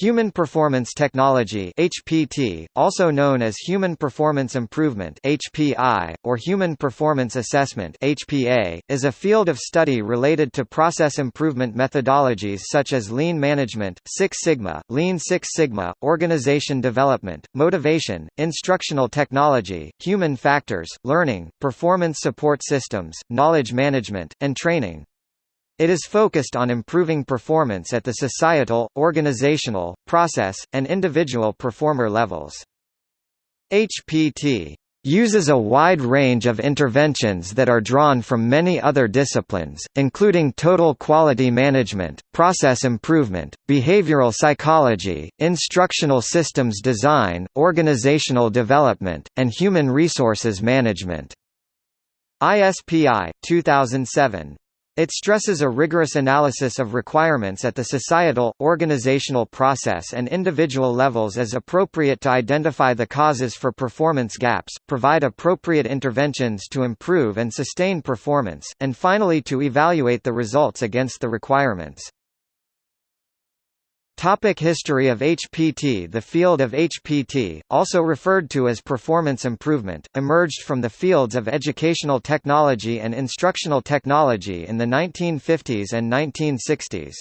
Human Performance Technology HPT, also known as Human Performance Improvement HPI, or Human Performance Assessment HPA, is a field of study related to process improvement methodologies such as lean management, Six Sigma, Lean Six Sigma, organization development, motivation, instructional technology, human factors, learning, performance support systems, knowledge management, and training. It is focused on improving performance at the societal, organizational, process, and individual performer levels. HPT uses a wide range of interventions that are drawn from many other disciplines, including total quality management, process improvement, behavioral psychology, instructional systems design, organizational development, and human resources management. ISPI 2007 it stresses a rigorous analysis of requirements at the societal, organizational process and individual levels as appropriate to identify the causes for performance gaps, provide appropriate interventions to improve and sustain performance, and finally to evaluate the results against the requirements. Topic history of HPT The field of HPT, also referred to as performance improvement, emerged from the fields of educational technology and instructional technology in the 1950s and 1960s.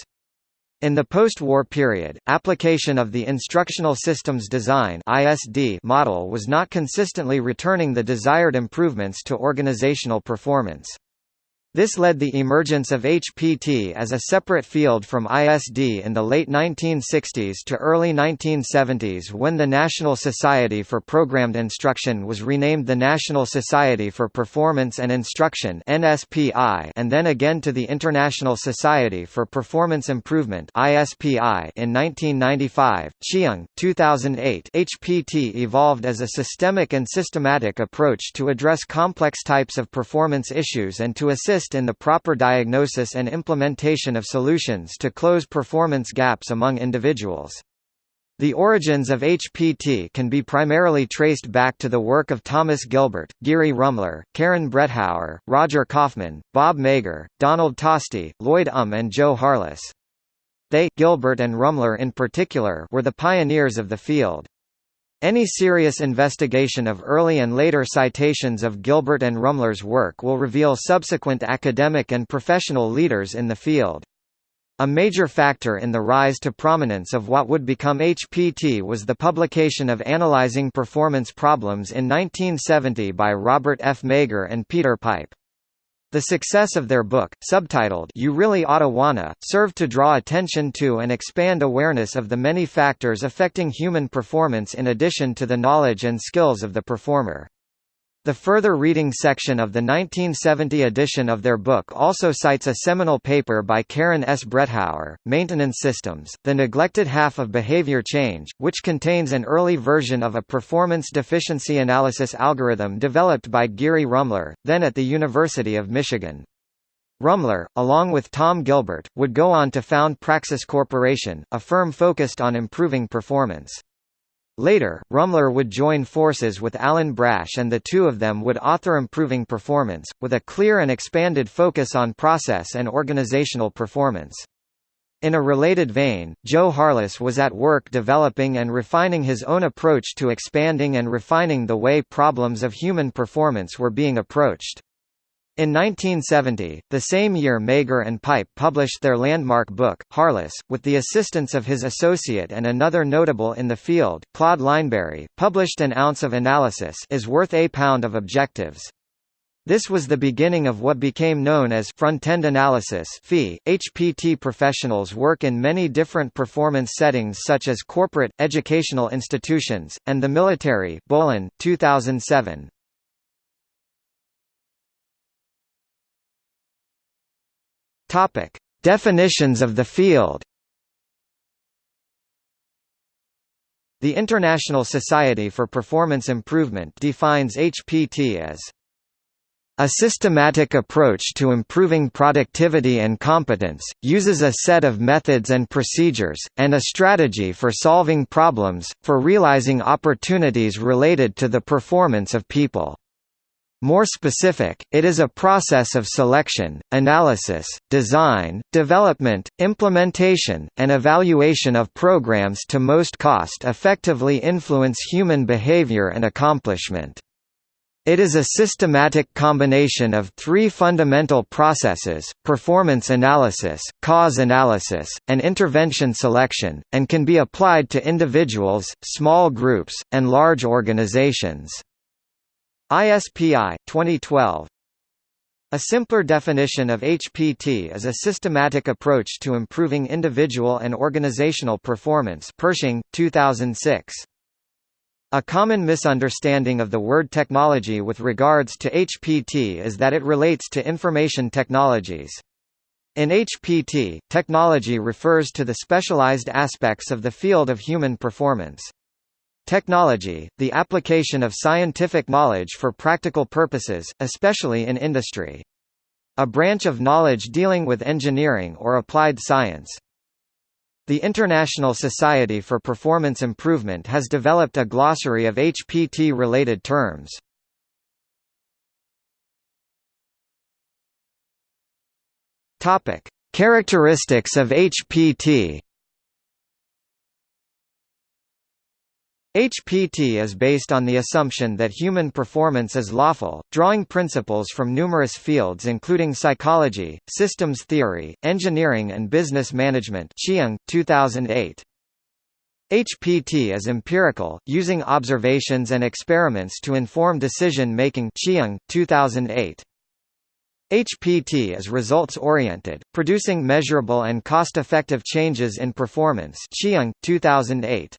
In the post-war period, application of the Instructional Systems Design model was not consistently returning the desired improvements to organizational performance. This led the emergence of HPT as a separate field from ISD in the late 1960s to early 1970s when the National Society for Programmed Instruction was renamed the National Society for Performance and Instruction and then again to the International Society for Performance Improvement in 1995. Chyung, 2008 HPT evolved as a systemic and systematic approach to address complex types of performance issues and to assist assist in the proper diagnosis and implementation of solutions to close performance gaps among individuals. The origins of HPT can be primarily traced back to the work of Thomas Gilbert, Geary Rummler, Karen Brethower, Roger Kaufman, Bob Mager, Donald Tosti, Lloyd Um and Joe Harless. They Gilbert and Rummler in particular were the pioneers of the field. Any serious investigation of early and later citations of Gilbert and Rummler's work will reveal subsequent academic and professional leaders in the field. A major factor in the rise to prominence of what would become HPT was the publication of Analyzing Performance Problems in 1970 by Robert F. Mager and Peter Pipe. The success of their book, subtitled You Really Oughta Wanna, served to draw attention to and expand awareness of the many factors affecting human performance in addition to the knowledge and skills of the performer. The further reading section of the 1970 edition of their book also cites a seminal paper by Karen S. Brethower, Maintenance Systems, The Neglected Half of Behavior Change, which contains an early version of a performance deficiency analysis algorithm developed by Geary Rummler, then at the University of Michigan. Rummler, along with Tom Gilbert, would go on to found Praxis Corporation, a firm focused on improving performance. Later, Rummler would join forces with Alan Brache and the two of them would author Improving Performance, with a clear and expanded focus on process and organizational performance. In a related vein, Joe Harless was at work developing and refining his own approach to expanding and refining the way problems of human performance were being approached. In 1970, the same year Mager and Pipe published their landmark book, Harless, with the assistance of his associate and another notable in the field, Claude Lineberry, published An Ounce of Analysis is worth a pound of objectives. This was the beginning of what became known as front-end analysis (FE). HPT professionals work in many different performance settings such as corporate, educational institutions, and the military. Bolin, 2007. Topic: Definitions of the field. The International Society for Performance Improvement defines HPT as a systematic approach to improving productivity and competence, uses a set of methods and procedures, and a strategy for solving problems, for realizing opportunities related to the performance of people. More specific, it is a process of selection, analysis, design, development, implementation, and evaluation of programs to most cost-effectively influence human behavior and accomplishment. It is a systematic combination of three fundamental processes, performance analysis, cause analysis, and intervention selection, and can be applied to individuals, small groups, and large organizations. ISPI, 2012 a simpler definition of HPT is a systematic approach to improving individual and organizational performance Pershing, 2006. A common misunderstanding of the word technology with regards to HPT is that it relates to information technologies. In HPT, technology refers to the specialized aspects of the field of human performance. Technology, the application of scientific knowledge for practical purposes, especially in industry. A branch of knowledge dealing with engineering or applied science. The International Society for Performance Improvement has developed a glossary of HPT-related terms. Characteristics of HPT HPT is based on the assumption that human performance is lawful, drawing principles from numerous fields including psychology, systems theory, engineering and business management Chyung, 2008. HPT is empirical, using observations and experiments to inform decision-making Chyung, 2008. HPT is results-oriented, producing measurable and cost-effective changes in performance Chyung, 2008.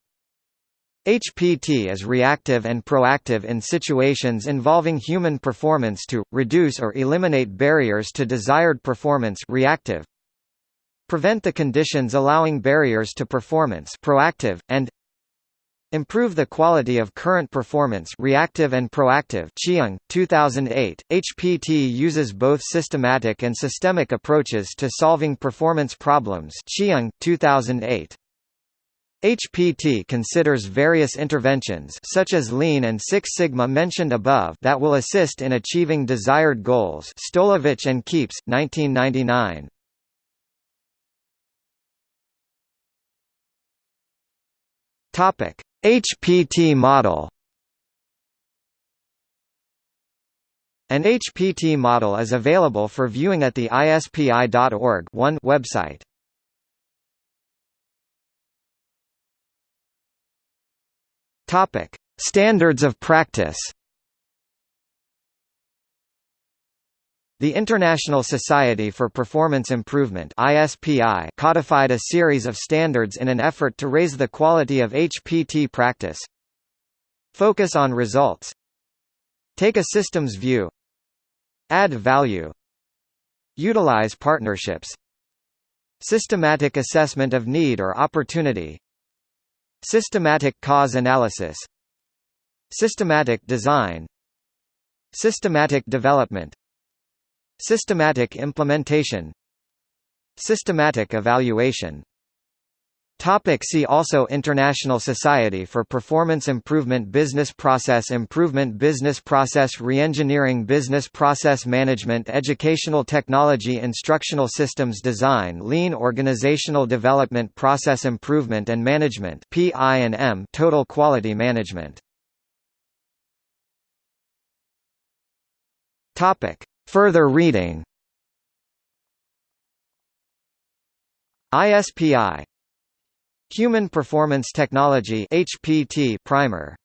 HPT is reactive and proactive in situations involving human performance to, reduce or eliminate barriers to desired performance reactive, prevent the conditions allowing barriers to performance proactive, and Improve the quality of current performance reactive and proactive Chyung, 2008. HPT uses both systematic and systemic approaches to solving performance problems Chyung, 2008. HPT considers various interventions such as Lean and Six Sigma mentioned above that will assist in achieving desired goals Stolovitch and Keeps, 1999. HPT model An HPT model is available for viewing at the ISPI.org website. Topic: Standards of practice. The International Society for Performance Improvement (ISPI) codified a series of standards in an effort to raise the quality of HPT practice. Focus on results. Take a systems view. Add value. Utilize partnerships. Systematic assessment of need or opportunity. Systematic cause analysis. Systematic design. Systematic development. Systematic implementation. Systematic evaluation Topic see also International Society for Performance Improvement Business Process Improvement Business Process Reengineering Business Process Management Educational Technology Instructional Systems Design Lean Organizational Development Process Improvement and Management PI&M Total Quality Management. Topic Further reading. ISPI Human Performance Technology HPT primer